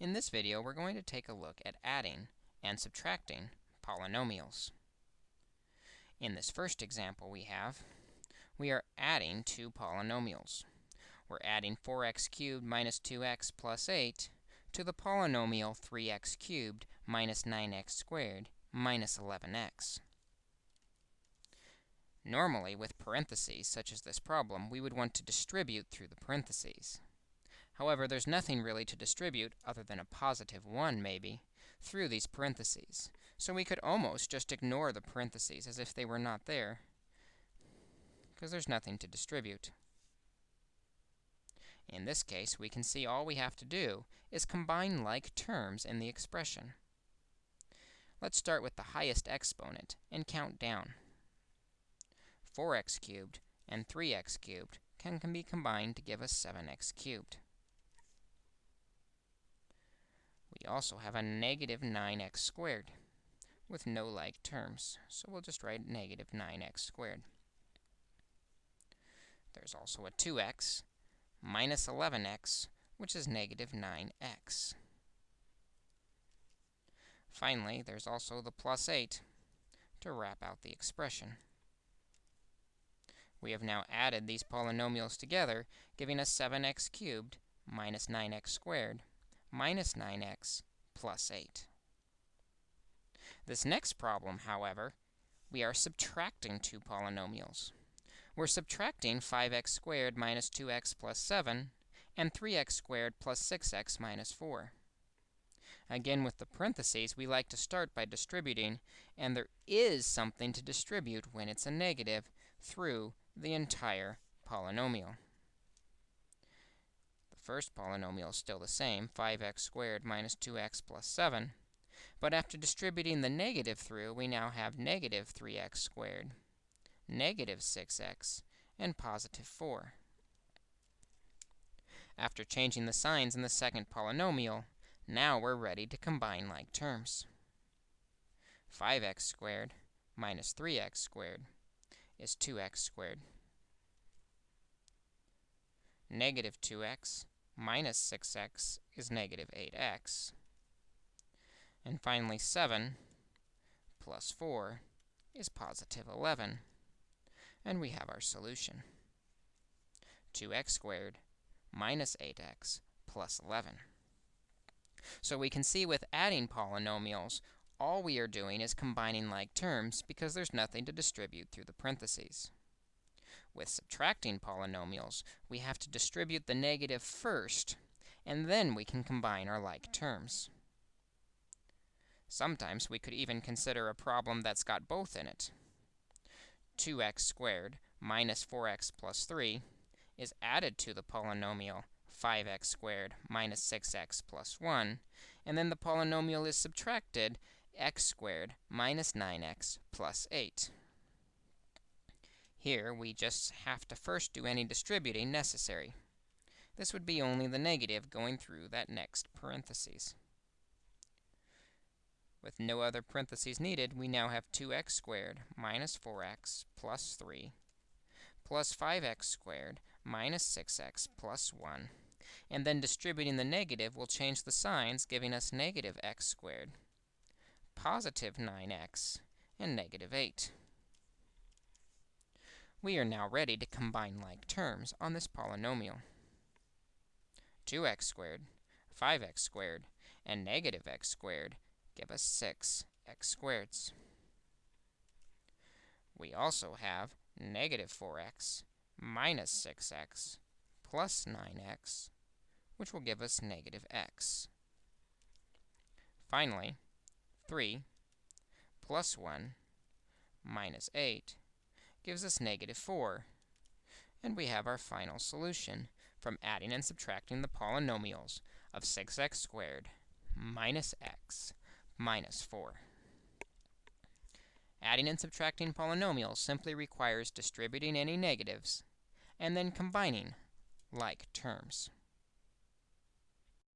In this video, we're going to take a look at adding and subtracting polynomials. In this first example we have, we are adding two polynomials. We're adding 4x cubed minus 2x plus 8 to the polynomial 3x cubed minus 9x squared minus 11x. Normally, with parentheses, such as this problem, we would want to distribute through the parentheses. However, there's nothing really to distribute, other than a positive 1 maybe, through these parentheses. So we could almost just ignore the parentheses as if they were not there, because there's nothing to distribute. In this case, we can see all we have to do is combine like terms in the expression. Let's start with the highest exponent and count down. 4x cubed and 3x cubed can, can be combined to give us 7x cubed. We also have a negative 9x squared with no like terms, so we'll just write negative 9x squared. There's also a 2x minus 11x, which is negative 9x. Finally, there's also the plus 8 to wrap out the expression. We have now added these polynomials together, giving us 7x cubed minus 9x squared minus 9x plus 8. This next problem, however, we are subtracting two polynomials. We're subtracting 5x squared minus 2x plus 7 and 3x squared plus 6x minus 4. Again, with the parentheses, we like to start by distributing, and there is something to distribute when it's a negative through the entire polynomial first polynomial is still the same, 5x squared minus 2x plus 7. But after distributing the negative through, we now have negative 3x squared, negative 6x, and positive 4. After changing the signs in the second polynomial, now we're ready to combine like terms. 5x squared minus 3x squared is 2x squared. Negative 2x minus 6x is negative 8x. And finally, 7 plus 4 is positive 11. And we have our solution. 2x squared minus 8x plus 11. So we can see with adding polynomials, all we are doing is combining like terms because there's nothing to distribute through the parentheses. With subtracting polynomials, we have to distribute the negative first, and then we can combine our like terms. Sometimes we could even consider a problem that's got both in it. 2x squared minus 4x plus 3 is added to the polynomial 5x squared minus 6x plus 1, and then the polynomial is subtracted x squared minus 9x plus 8. Here, we just have to first do any distributing necessary. This would be only the negative going through that next parentheses. With no other parentheses needed, we now have 2x squared minus 4x plus 3 plus 5x squared minus 6x plus 1. And then distributing the negative will change the signs, giving us negative x squared, positive 9x, and negative 8. We are now ready to combine like terms on this polynomial. 2x squared, 5x squared, and negative x squared give us 6x squareds. We also have negative 4x minus 6x plus 9x, which will give us negative x. Finally, 3 plus 1 minus 8 gives us negative 4. And we have our final solution from adding and subtracting the polynomials of 6x squared minus x minus 4. Adding and subtracting polynomials simply requires distributing any negatives and then combining like terms.